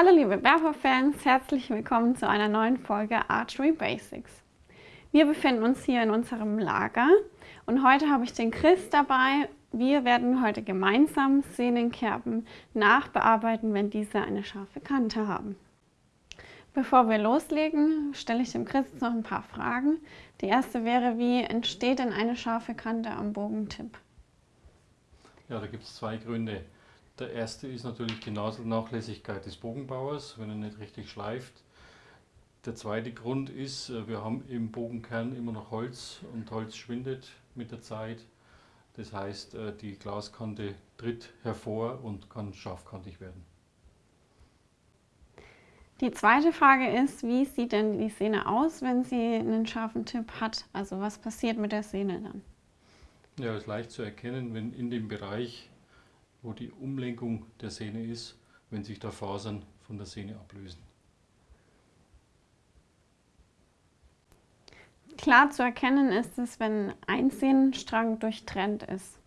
Hallo liebe Berghoff-Fans, herzlich willkommen zu einer neuen Folge Archery Basics. Wir befinden uns hier in unserem Lager und heute habe ich den Chris dabei. Wir werden heute gemeinsam Sehnenkerben nachbearbeiten, wenn diese eine scharfe Kante haben. Bevor wir loslegen, stelle ich dem Chris noch ein paar Fragen. Die erste wäre, wie entsteht denn eine scharfe Kante am Bogentipp? Ja, da gibt es zwei Gründe. Der erste ist natürlich die Naselnachlässigkeit des Bogenbauers, wenn er nicht richtig schleift. Der zweite Grund ist, äh, wir haben im Bogenkern immer noch Holz und Holz schwindet mit der Zeit. Das heißt, äh, die Glaskante tritt hervor und kann scharfkantig werden. Die zweite Frage ist, wie sieht denn die Sehne aus, wenn sie einen scharfen Tipp hat? Also was passiert mit der Sehne dann? Ja, ist leicht zu erkennen, wenn in dem Bereich wo die Umlenkung der Sehne ist, wenn sich da Fasern von der Sehne ablösen. Klar zu erkennen ist es, wenn ein Sehnenstrang durchtrennt ist.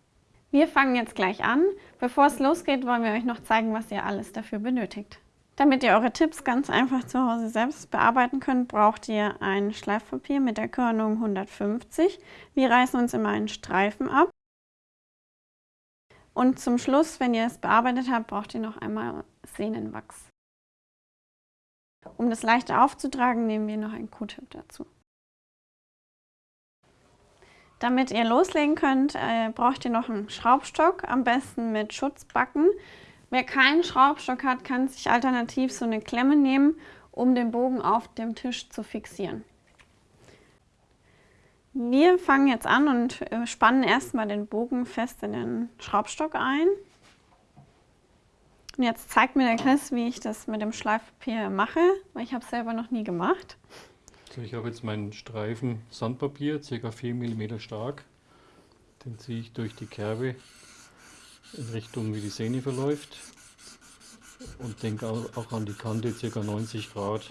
Wir fangen jetzt gleich an. Bevor es losgeht, wollen wir euch noch zeigen, was ihr alles dafür benötigt. Damit ihr eure Tipps ganz einfach zu Hause selbst bearbeiten könnt, braucht ihr ein Schleifpapier mit der Körnung 150. Wir reißen uns immer einen Streifen ab und zum Schluss, wenn ihr es bearbeitet habt, braucht ihr noch einmal Sehnenwachs. Um das leichter aufzutragen, nehmen wir noch ein Q-Tip dazu. Damit ihr loslegen könnt, äh, braucht ihr noch einen Schraubstock, am besten mit Schutzbacken. Wer keinen Schraubstock hat, kann sich alternativ so eine Klemme nehmen, um den Bogen auf dem Tisch zu fixieren. Wir fangen jetzt an und äh, spannen erstmal den Bogen fest in den Schraubstock ein. Und jetzt zeigt mir der Chris, wie ich das mit dem Schleifpapier mache, weil ich habe es selber noch nie gemacht. So, ich habe jetzt meinen Streifen Sandpapier, ca. 4 mm stark. Den ziehe ich durch die Kerbe in Richtung, wie die Sehne verläuft. Und denke auch an die Kante, ca. 90 Grad.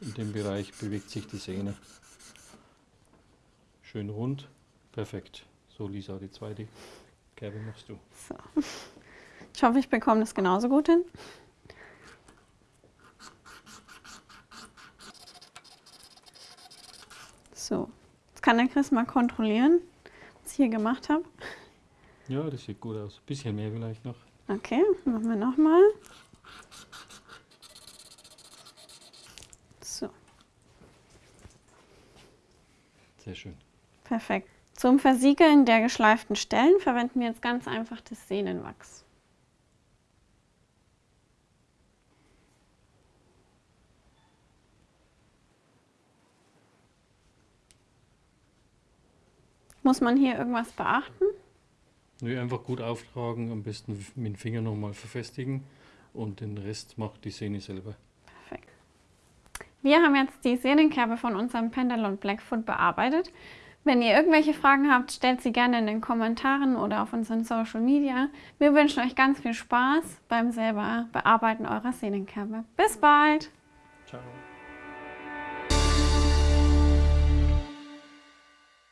In dem Bereich bewegt sich die Sehne. Schön rund. Perfekt. So Lisa, die zweite Kerbe machst du. So. Ich hoffe, ich bekomme das genauso gut hin. So, jetzt kann der Chris mal kontrollieren, was ich hier gemacht habe. Ja, das sieht gut aus. Ein bisschen mehr vielleicht noch. Okay, machen wir nochmal. So. Sehr schön. Perfekt. Zum Versiegeln der geschleiften Stellen verwenden wir jetzt ganz einfach das Sehnenwachs. Muss man hier irgendwas beachten? Nö, einfach gut auftragen, am besten mit dem Finger nochmal verfestigen und den Rest macht die Sehne selber. Perfekt. Wir haben jetzt die Sehnenkerbe von unserem Pendalon Blackfoot bearbeitet. Wenn ihr irgendwelche Fragen habt, stellt sie gerne in den Kommentaren oder auf unseren Social Media. Wir wünschen euch ganz viel Spaß beim selber Bearbeiten eurer Sehnenkerbe. Bis bald! Ciao!